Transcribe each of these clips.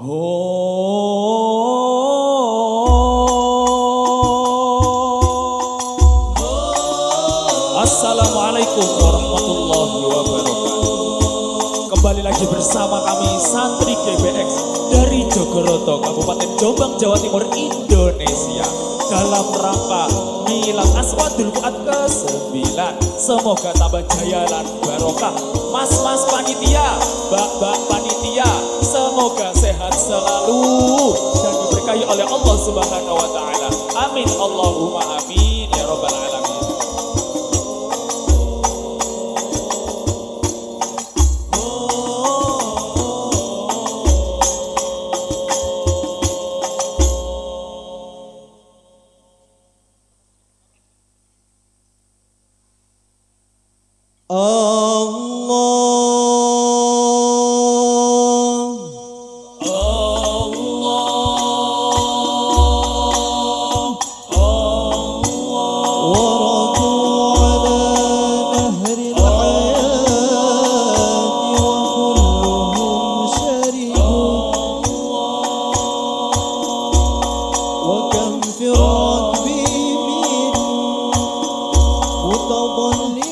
Assalamualaikum warahmatullahi wabarakatuh. Kembali lagi bersama kami Santri GBX dari Jogoroto, Kabupaten Jombang, Jawa Timur, Indonesia. Dalam rangka Milad Aswadul Fuad ke-9. Semoga tambah jaya dan barokah. Mas-mas panitia, mbak-mbak panitia Semoga sehat selalu. Dan diberkahi oleh Allah Subhanahu wa Ta'ala. Amin. Allahumma amin 早欢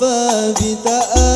ثابته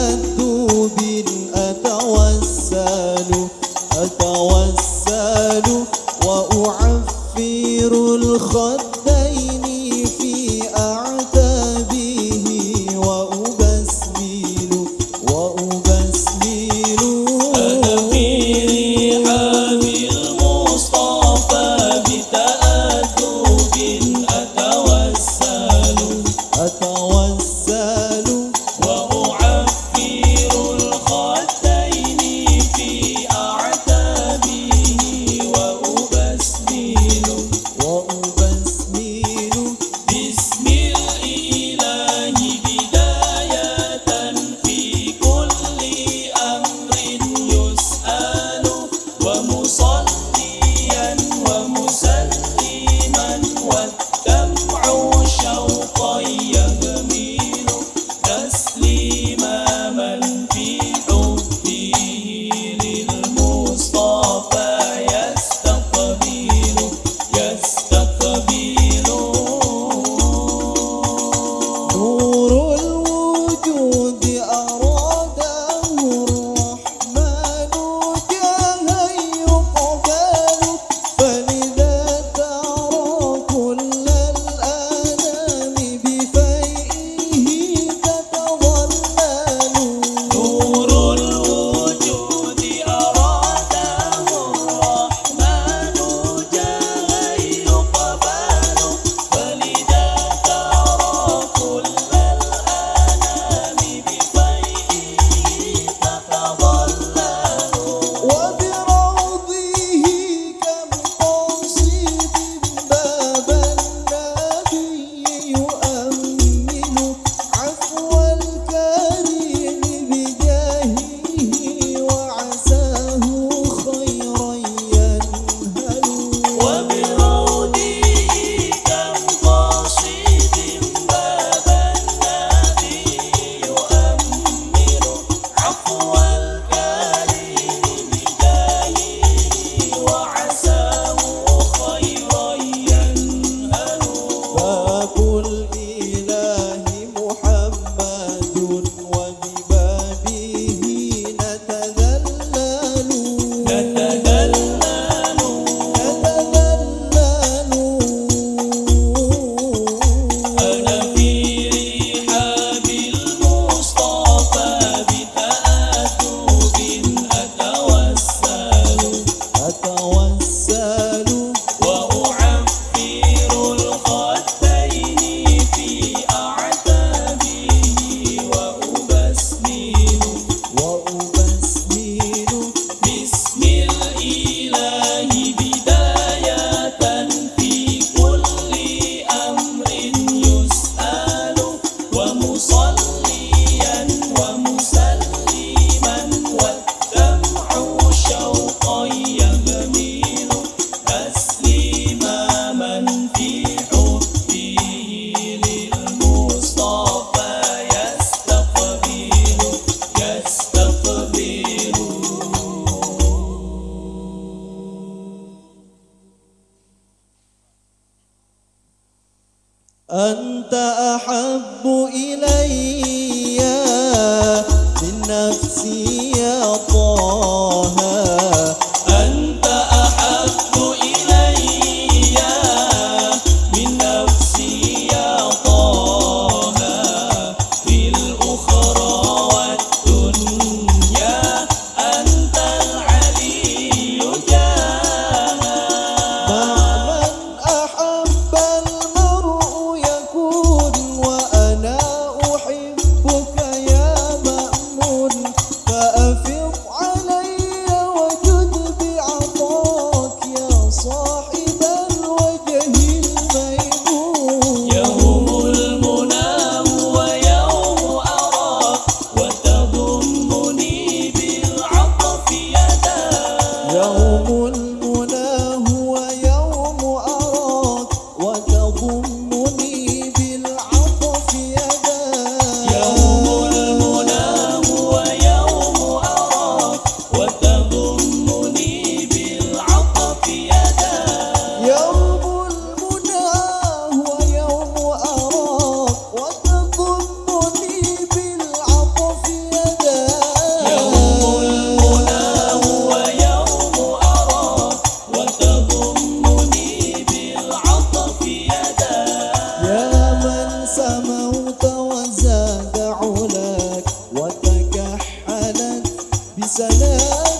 sene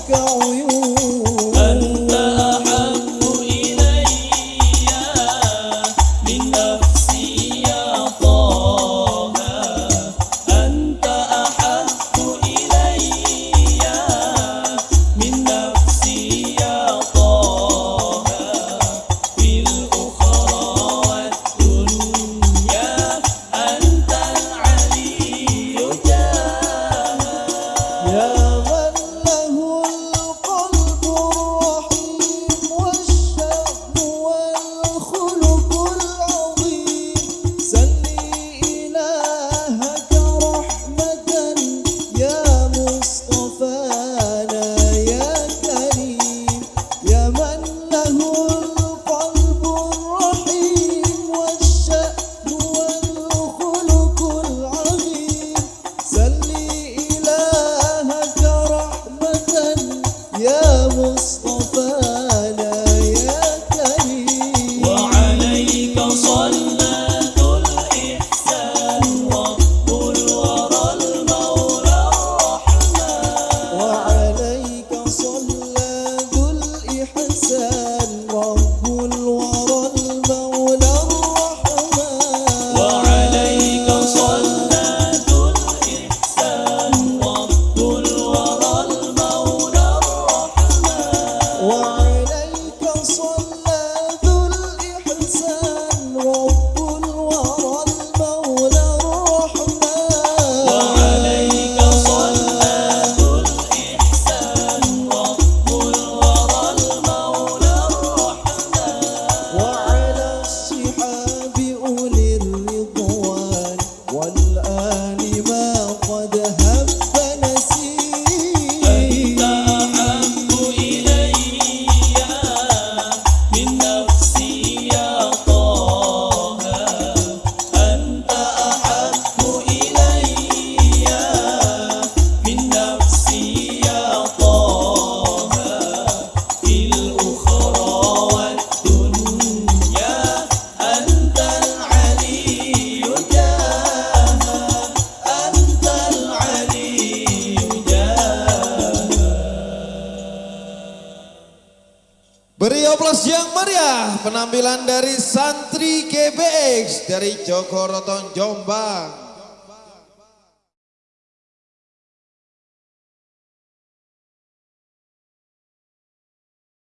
Applause yang meriah penampilan dari santri GBX dari Jogoroton Jombang.